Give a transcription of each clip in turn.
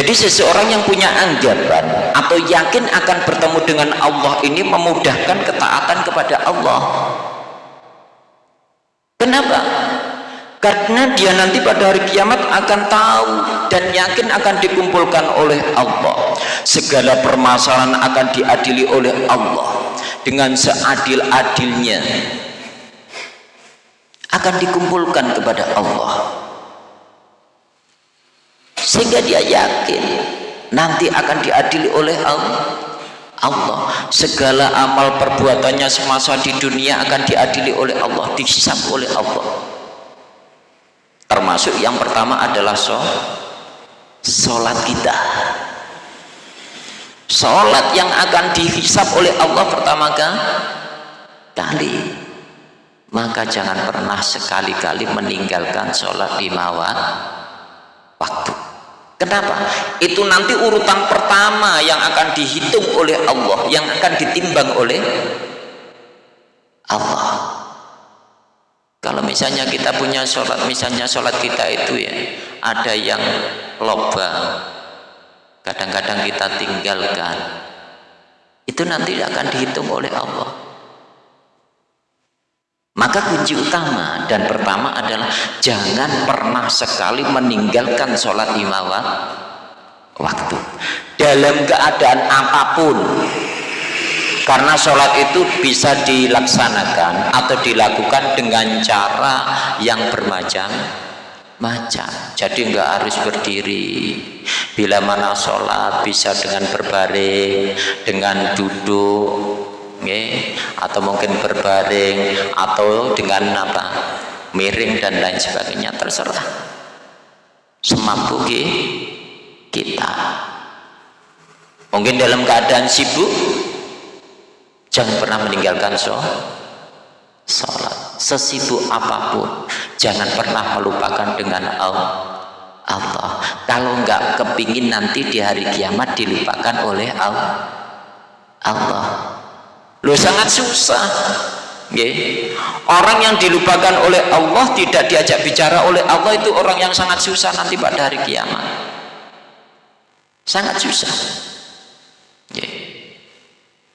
jadi seseorang yang punya anggapan atau yakin akan bertemu dengan Allah ini memudahkan ketaatan kepada Allah. Kenapa? karena dia nanti pada hari kiamat akan tahu dan yakin akan dikumpulkan oleh Allah. Segala permasalahan akan diadili oleh Allah dengan seadil-adilnya akan dikumpulkan kepada Allah sehingga dia yakin nanti akan diadili oleh Allah. Allah. Segala amal perbuatannya semasa di dunia akan diadili oleh Allah dihisap oleh Allah. Termasuk yang pertama adalah sholat kita. Sholat yang akan dihisap oleh Allah pertama kali maka jangan pernah sekali-kali meninggalkan sholat lima waktu Kenapa? Itu nanti urutan pertama yang akan dihitung oleh Allah, yang akan ditimbang oleh Allah. Kalau misalnya kita punya sholat, misalnya sholat kita itu ya, ada yang loba, kadang-kadang kita tinggalkan, itu nanti akan dihitung oleh Allah maka kunci utama dan pertama adalah jangan pernah sekali meninggalkan sholat lima waktu. Dalam keadaan apa pun. Karena sholat itu bisa dilaksanakan atau dilakukan dengan cara yang bermacam-macam. Jadi enggak harus berdiri. Bila mana sholat bisa dengan berbaring dengan duduk atau mungkin berbaring atau dengan apa miring dan lain sebagainya terserah. Semampu kita. Mungkin dalam keadaan sibuk jangan pernah meninggalkan sholat. Sesibuk apa pun jangan pernah melupakan dengan Allah. Kalau enggak kepingin nanti di hari kiamat dilupakan oleh Allah Allah Loh sangat susah. Okay. Orang yang dilupakan oleh Allah tidak diajak bicara oleh Allah itu orang yang sangat susah nanti pada hari kiamat. Sangat susah. Okay.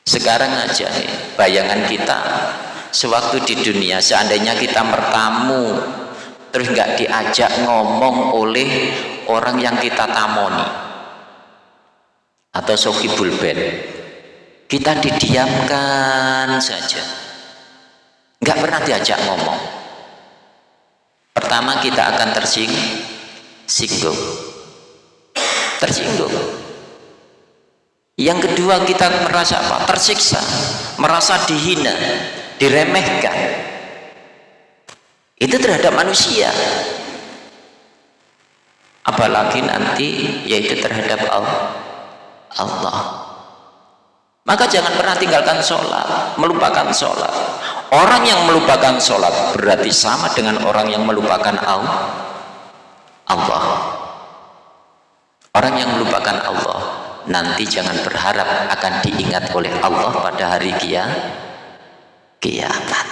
Sekarang aja bayangan kita sewaktu di dunia seandainya kita bertamu terus nggak diajak ngomong oleh orang yang kita tamoni atau sokibul ben kita didiamkan saja. Nggak pernah diajak ngomong. Pertama kita akan tersinggung. Tersinggung. Yang kedua kita merasa apa? Tersiksa. Merasa dihina. Diremehkan. Itu terhadap manusia. Apalagi nanti yaitu terhadap Allah maka jangan pernah tinggalkan sholat melupakan sholat. Orang yang melupakan sholat berarti sama dengan orang yang melupakan Allah. Orang yang melupakan Allah nanti jangan berharap akan diingat oleh Allah pada hari kia kiamat.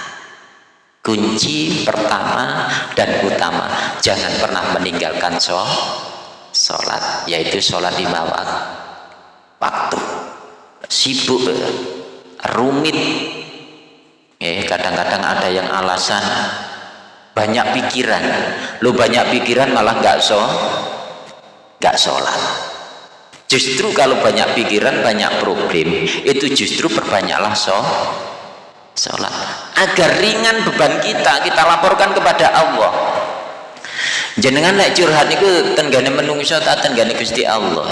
Kunci pertama dan utama jangan pernah meninggalkan sholat yaitu sholat lima waktu sibuk rumit. Eh kadang-kadang ada yang alasan. Banyak pikiran. Lu banyak pikiran malah nggak so nggak sholat. Justru kalau banyak pikiran banyak problem itu justru perbanyaklah so sholat. Agar ringan beban kita kita laporkan kepada Allah. Jenengan naik curhat itu tenggane menungso tak tenggane Gusti Allah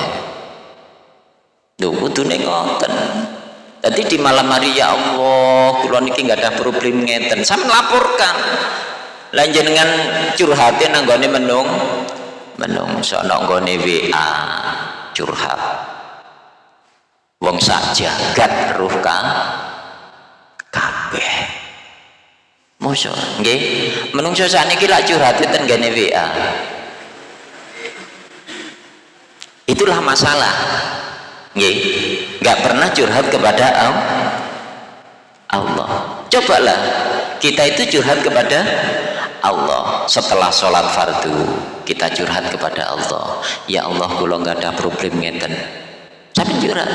Lho kudune ngoten. Jadi di malam hari ya Allah, kula niki nggak ada problem ngeten. Sama laporkan. Lan jenengan curhatin nanggone menung menung sono nggone WA curhat. Wong saja gat ruh kang kabeh. Mosok nggih, menungso sakniki lak curhat ten gene WA. Itulah masalah nggak pernah curhat kepada Allah. Cobalah. Kita itu curhat kepada Allah. Setelah sholat fardu kita curhat kepada Allah. Ya Allah kalau nggak ada problem ngeten. Sampai curhat.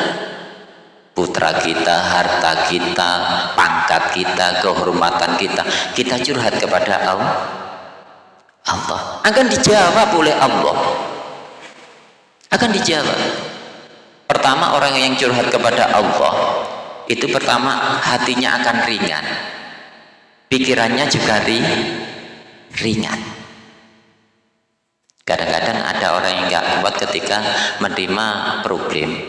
Putra kita, harta kita, pangkat kita, kehormatan kita kita curhat kepada Allah Allah. Akan dijawab oleh Allah. Akan dijawab pertama orang yang curhat kepada Allah itu pertama hatinya akan ringan. Pikirannya juga ri, ringan. Kadang-kadang ada orang yang nggak kuat ketika menerima problem.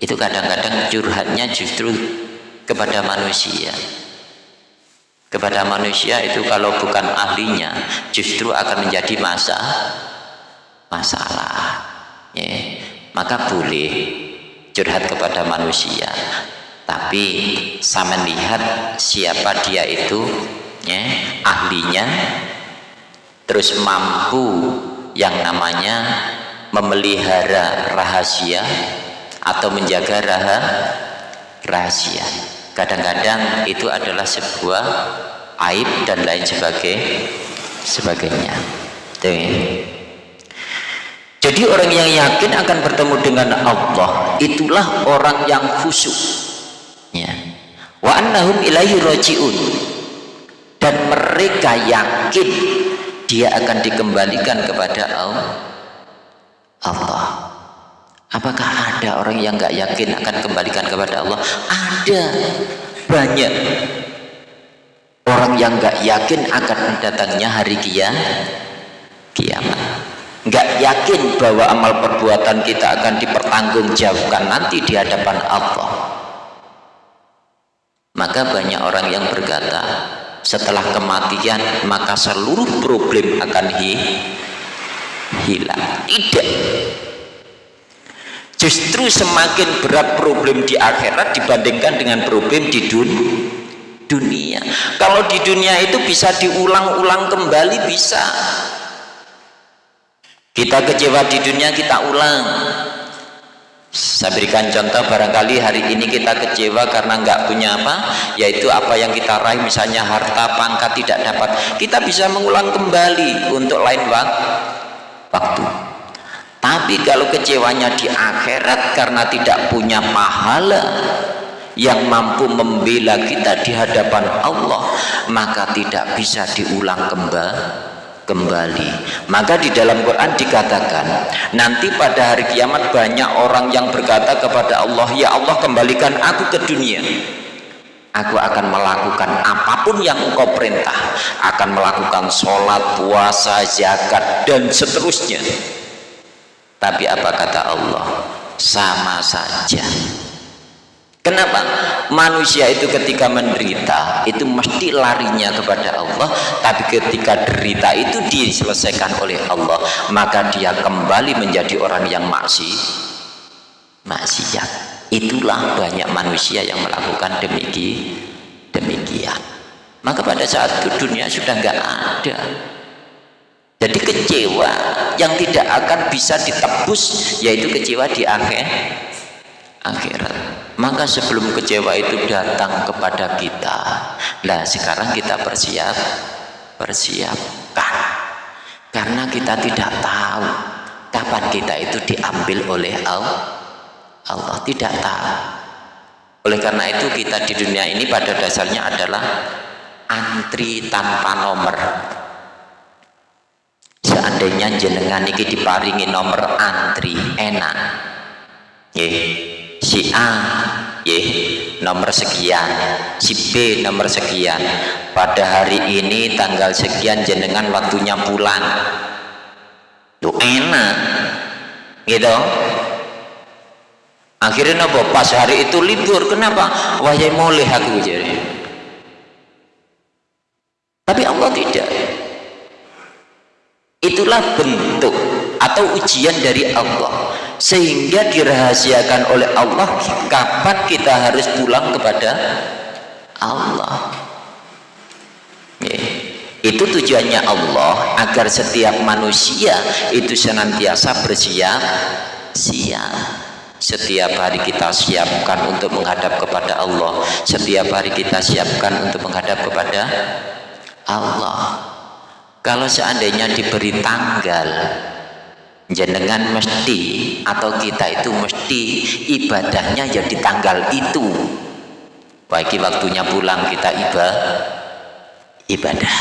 Itu kadang-kadang curhatnya justru kepada manusia. Kepada manusia itu kalau bukan ahlinya justru akan menjadi masa masalah ya. maka boleh curhat kepada manusia. Tapi saya melihat siapa dia itu ya, ahlinya terus mampu yang namanya memelihara rahasia atau menjaga raha, rahasia. Kadang-kadang itu adalah sebuah aib dan lain sebagai sebagainya. Tuh. Jadi orang yang yakin akan bertemu dengan Allah itulah orang yang khusyuk. Ya. Wa annahum ilaihi rajiun. Dan mereka yakin dia akan dikembalikan kepada Allah. Apakah ada orang yang nggak yakin akan kembalikan kepada Allah? Ada. Banyak. Orang yang nggak yakin akan datangnya hari kiamat nggak yakin bahwa amal perbuatan kita akan dipertanggungjawabkan nanti di hadapan Allah. Maka banyak orang yang berkata setelah kematian maka seluruh problem akan hi hilang. Tidak. Justru semakin berat problem di akhirat dibandingkan dengan problem di dun dunia. Kalau di dunia itu bisa diulang-ulang kembali bisa kita kecewa di dunia kita ulang. Saya berikan contoh barangkali hari ini kita kecewa karena nggak punya apa yaitu apa yang kita raih misalnya harta pangkat tidak dapat. Kita bisa mengulang kembali untuk lain waktu. Tapi kalau kecewanya di akhirat karena tidak punya pahala yang mampu membela kita di hadapan Allah maka tidak bisa diulang kembali kembali. Maka di dalam Quran dikatakan nanti pada hari kiamat banyak orang yang berkata kepada Allah ya Allah kembalikan aku ke dunia. Aku akan melakukan apa pun yang engkau perintah. Akan melakukan sholat, puasa, zakat dan seterusnya. Tapi apa kata Allah? Sama saja Kenapa? Manusia itu ketika menderita itu mesti larinya kepada Allah, tapi ketika derita itu diselesaikan oleh Allah, maka dia kembali menjadi orang yang maksi maksiat. Itulah banyak manusia yang melakukan demikian. demikian. Maka pada saat itu dunia sudah enggak ada. Jadi kecewa yang tidak akan bisa ditebus yaitu kecewa di akhir akhirat maka sebelum kecewa itu datang kepada kita. Nah sekarang kita bersiap bersiapkan karena kita tidak tahu kapan kita itu diambil oleh Allah Allah. Tidak tahu. Oleh karena itu kita di dunia ini pada dasarnya adalah antri tanpa nomor. Seandainya jenengan ini diparingi nomor antri enak. Yeah si A ya, nomor sekian. Si B nomor sekian. Pada hari ini tanggal sekian jenengan waktunya pulang. Tuh enak. Gitu. Akhirnya nopo pas hari itu libur. Kenapa? Wahai mulai aku jadi. Tapi Allah tidak. Itulah bentuk atau ujian dari Allah. Sehingga dirahasiakan oleh Allah kapan kita harus pulang kepada Allah? Itu tujuannya Allah agar setiap manusia itu senantiasa bersiap siap. Setiap hari kita siapkan untuk menghadap kepada Allah. Setiap hari kita siapkan untuk menghadap kepada Allah. Kalau seandainya diberi tanggal jenengan mesti atau kita itu mesti ibadahnya ya tanggal itu. Bagi waktunya pulang kita ibadah ibadah.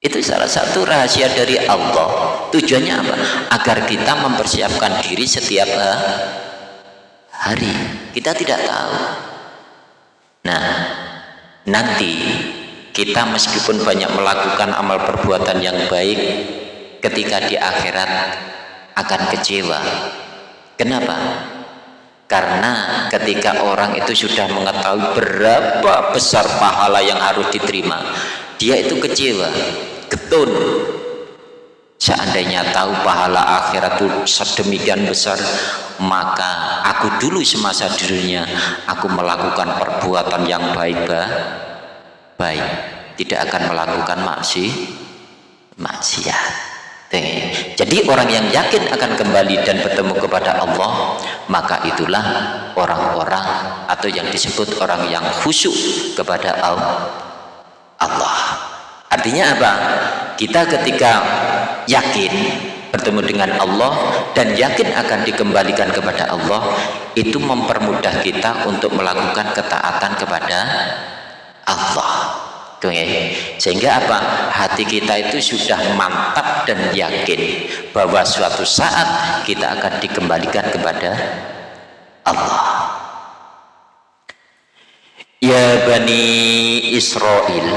Itu salah satu rahasia dari Allah. Tujuannya apa? agar kita mempersiapkan diri setiap hari. Kita tidak tahu. Nah nanti kita meskipun banyak melakukan amal perbuatan yang baik ketika di akhirat akan kecewa. Kenapa? karena ketika orang itu sudah mengetahui berapa besar pahala yang harus diterima dia itu kecewa getun. Seandainya tahu pahala akhirat itu sedemikian besar maka aku dulu semasa dirinya aku melakukan perbuatan yang baik baik tidak akan melakukan maksi maksiat. Jadi orang yang yakin akan kembali dan bertemu kepada Allah maka itulah orang-orang atau yang disebut orang yang khusyuk kepada Allah. Artinya apa? Kita ketika yakin bertemu dengan Allah dan yakin akan dikembalikan kepada Allah itu mempermudah kita untuk melakukan ketaatan kepada Allah. Sehingga apa? Hati kita itu sudah mantap dan yakin bahwa suatu saat kita akan dikembalikan kepada Allah. Ya Bani Israel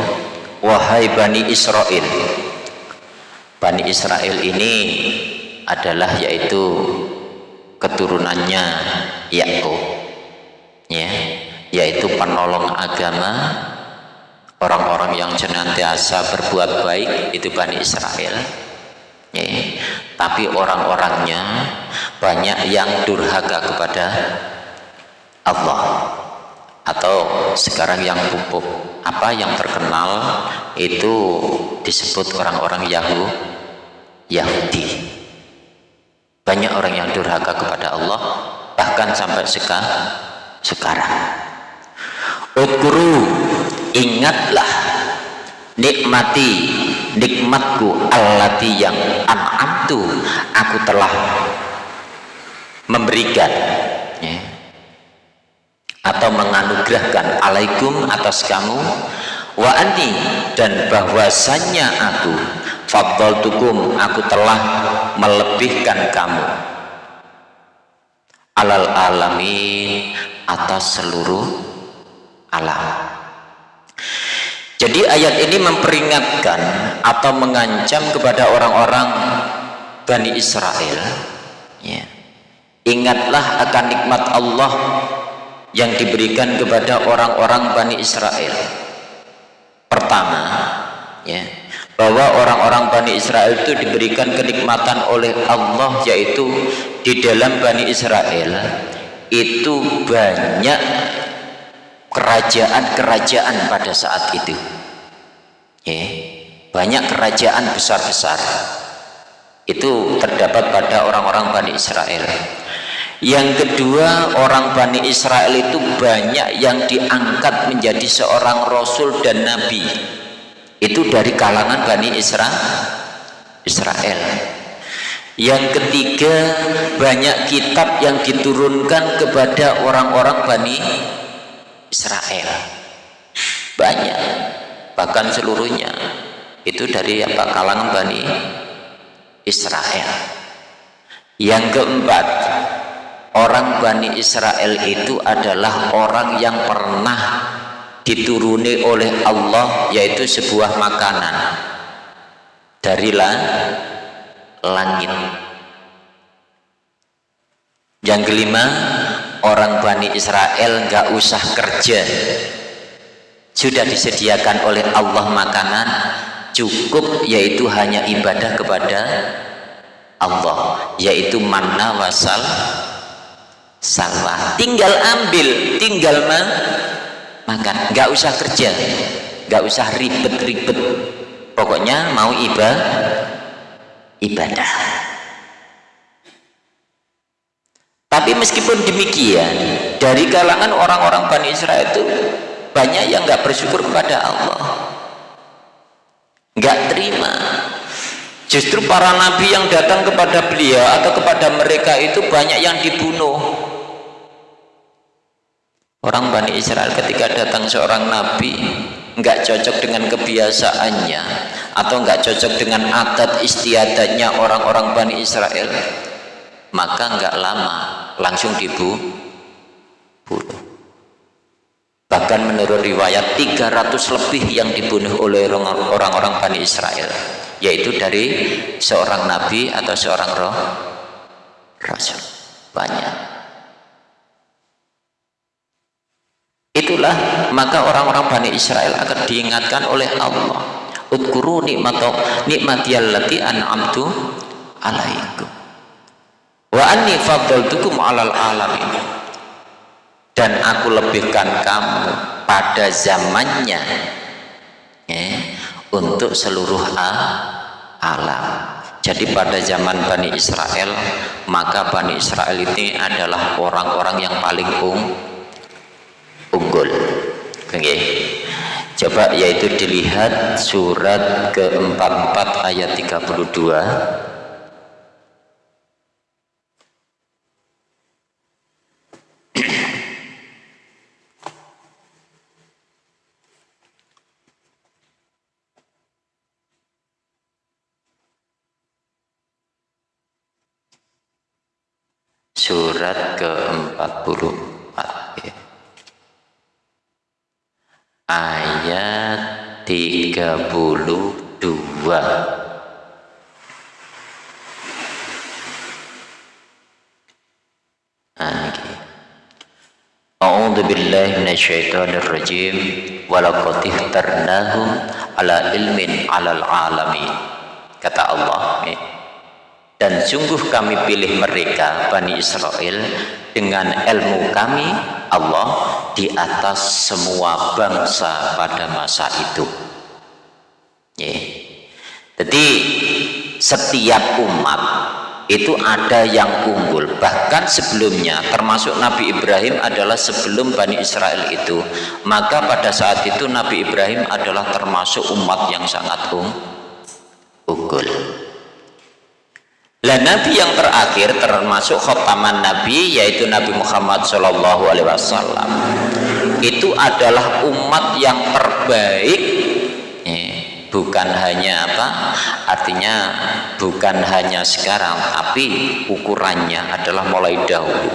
wahai Bani Israel Bani Israel ini adalah yaitu keturunannya Yakub ya yaitu penolong agama orang-orang yang senantiasa berbuat baik itu Bani Israel. Ya. tapi orang-orangnya banyak yang durhaka kepada Allah. Atau sekarang yang pupuk apa yang terkenal itu disebut orang-orang Yahudi. Banyak orang yang durhaka kepada Allah bahkan sampai sekarang. Utkuru ingatlah nikmati nikmatku allati yang an'amtu. Aku telah memberikan ya, atau menganugerahkan alaikum atas kamu wa anni dan bahwasannya aku faddaltukum aku telah melebihkan kamu. Alal alamin atas seluruh alam jadi ayat ini memperingatkan atau mengancam kepada orang-orang Bani Israel ya. ingatlah akan nikmat Allah yang diberikan kepada orang-orang Bani Israel pertama ya bahwa orang-orang Bani Israel itu diberikan kenikmatan oleh Allah yaitu di dalam Bani Israel itu banyak kerajaan-kerajaan pada saat itu. Ya, banyak kerajaan besar-besar. Itu terdapat pada orang-orang Bani Israel. Yang kedua orang Bani Israel itu banyak yang diangkat menjadi seorang Rasul dan Nabi. Itu dari kalangan Bani Israel Israel. Yang ketiga banyak kitab yang diturunkan kepada orang-orang Bani Israel. Banyak bahkan seluruhnya itu dari apa kalangan Bani Israel. Yang keempat orang Bani Israel itu adalah orang yang pernah dituruni oleh Allah yaitu sebuah makanan dari langit. Yang kelima orang Bani Israel nggak usah kerja. Sudah disediakan oleh Allah makanan cukup yaitu hanya ibadah kepada Allah yaitu manna wasal salwa tinggal ambil tinggal man, makan. Nggak usah kerja nggak usah ribet-ribet. Pokoknya mau ibadah ibadah tapi meskipun demikian dari kalangan orang-orang Bani Israel itu banyak yang nggak bersyukur kepada Allah. Nggak terima. Justru para nabi yang datang kepada beliau atau kepada mereka itu banyak yang dibunuh. Orang Bani Israel ketika datang seorang nabi nggak cocok dengan kebiasaannya atau nggak cocok dengan adat istiadatnya orang-orang Bani Israel maka nggak lama langsung dibunuh bahkan menurut riwayat 300 lebih yang dibunuh oleh orang-orang Bani Israel yaitu dari seorang nabi atau seorang roh rasul. Banyak. Itulah maka orang-orang Bani Israel akan diingatkan oleh Allah Udkuru nikmatu nikmatiyallati an'amtu alaikum wa anni faddaltukum alal alamin. Dan aku lebihkan kamu pada zamannya ya, untuk seluruh alam. Jadi pada zaman Bani Israel maka Bani Israel ini adalah orang-orang yang paling ung, unggul. Okay. coba yaitu dilihat surat ke-44 ayat 32 surat ke-44 ayat 32 A'udzu billahi minasyaitonir rajim walaqad ihtarnahum ala ilmin 'alal alamin. Kata Allah dan sungguh kami pilih mereka Bani Israel dengan ilmu kami Allah di atas semua bangsa pada masa itu. Yeah. jadi setiap umat itu ada yang unggul. Bahkan sebelumnya termasuk Nabi Ibrahim adalah sebelum Bani Israel itu. Maka pada saat itu Nabi Ibrahim adalah termasuk umat yang sangat unggul lah Nabi yang terakhir termasuk khotaman Nabi yaitu Nabi Muhammad Shallallahu Alaihi Wasallam itu adalah umat yang terbaik. Eh, bukan hanya apa? Artinya bukan hanya sekarang tapi ukurannya adalah mulai dahulu.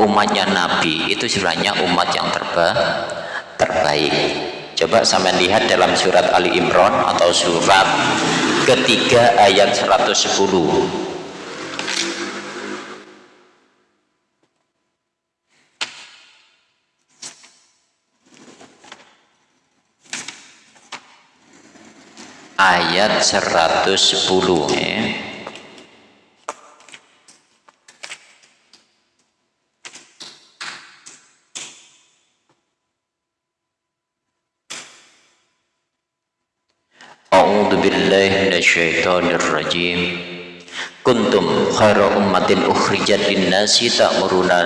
Umatnya Nabi itu sebenarnya umat yang terba terbaik. Coba sampai lihat dalam surat Ali Imran atau surat ketiga ayat 110 ayat 110 ya. A'udzu billahi minasyaitonir rajim. Kuntum khairu ummatin ukhrijat lin-nasi ta'muruna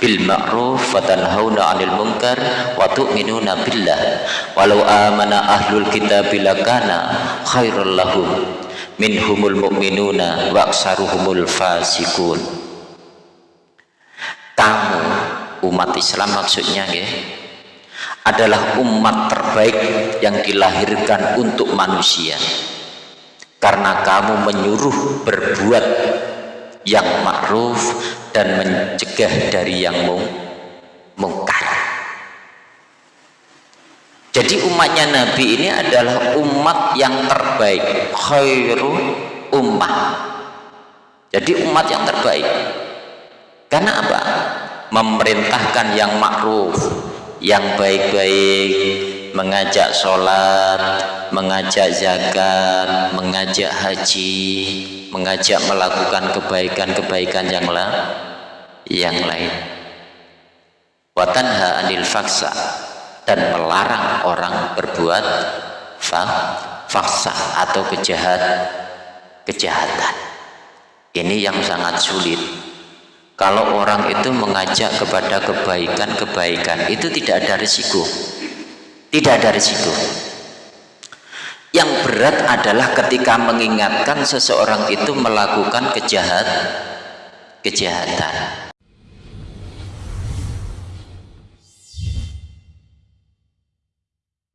bil ma'ruf wa tanhauna 'anil munkar wa tu'minuna billah. Walau amana ahlul kitab lakana khairul lahum minhumul mu'minuna wa aksaruhumul fasikun kamu umat Islam maksudnya ya adalah umat terbaik yang dilahirkan untuk manusia. Karena kamu menyuruh berbuat yang ma'ruf dan mencegah dari yang mungkar. Jadi umatnya Nabi ini adalah umat yang terbaik khairu ummah. Jadi umat yang terbaik. Karena apa? memerintahkan yang ma'ruf yang baik-baik mengajak sholat mengajak zakat mengajak haji mengajak melakukan kebaikan-kebaikan yang lain yang lain. Watanha anil faksa dan melarang orang berbuat faksa atau kejahat kejahatan. Ini yang sangat sulit. Kalau orang itu mengajak kepada kebaikan-kebaikan itu tidak ada risiko tidak ada risiko. Yang berat adalah ketika mengingatkan seseorang itu melakukan kejahat kejahatan